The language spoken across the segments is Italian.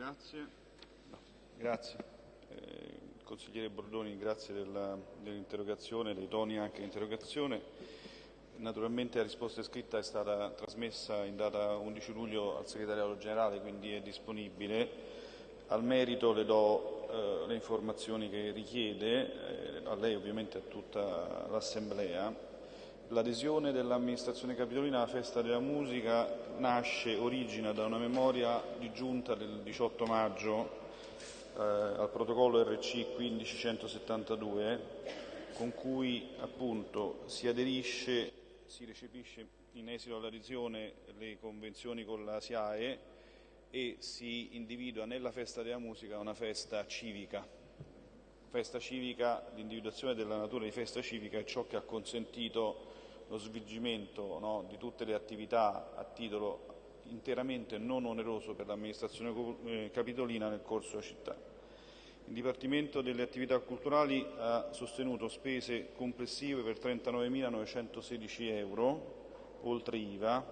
Grazie. Grazie. Eh, consigliere Bordoni, grazie dell'interrogazione, dei toni anche dell'interrogazione. Naturalmente la risposta scritta è stata trasmessa in data 11 luglio al segretariato generale, quindi è disponibile. Al merito le do eh, le informazioni che richiede, eh, a lei ovviamente a tutta l'Assemblea. L'adesione dell'amministrazione capitolina alla festa della musica nasce, origina da una memoria di giunta del 18 maggio eh, al protocollo RC 15172 con cui appunto si aderisce, si recepisce in esito all'adesione le convenzioni con la SIAE e si individua nella festa della musica una festa civica. Festa civica, l'individuazione della natura di festa civica è ciò che ha consentito lo svolgimento no, di tutte le attività a titolo interamente non oneroso per l'amministrazione eh, capitolina nel corso della città. Il Dipartimento delle attività culturali ha sostenuto spese complessive per 39.916 euro, oltre IVA,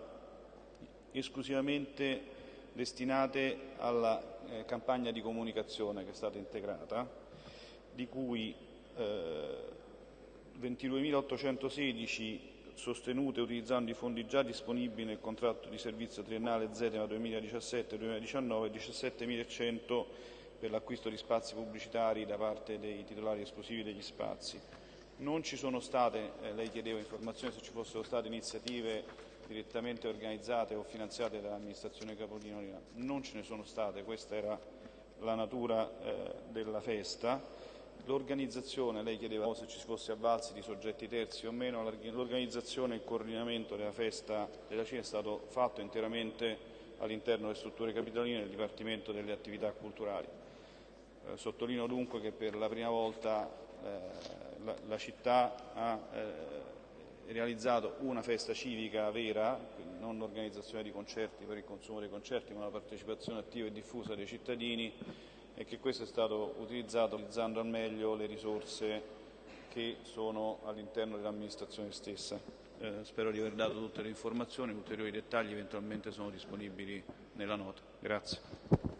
esclusivamente destinate alla eh, campagna di comunicazione che è stata integrata, di cui eh, 22.816 sostenute utilizzando i fondi già disponibili nel contratto di servizio triennale ZETEMA 2017-2019 e 17.100 per l'acquisto di spazi pubblicitari da parte dei titolari esclusivi degli spazi. Non ci sono state, eh, lei chiedeva informazioni se ci fossero state iniziative direttamente organizzate o finanziate dall'amministrazione Capolino, non ce ne sono state, questa era la natura eh, della festa. L'organizzazione, lei chiedeva se ci fosse avvalsi di soggetti terzi o meno, l'organizzazione e il coordinamento della festa della Cina è stato fatto interamente all'interno delle strutture capitoline del Dipartimento delle attività culturali. Eh, sottolineo dunque che per la prima volta eh, la, la, città ha eh, realizzato una festa civica vera, non l'organizzazione di concerti per il consumo dei concerti, ma la partecipazione attiva e diffusa dei cittadini e che questo è stato utilizzato utilizzando al meglio le risorse che sono all'interno dell'amministrazione stessa. Eh, spero di aver dato tutte le informazioni, ulteriori dettagli eventualmente sono disponibili nella nota. Grazie.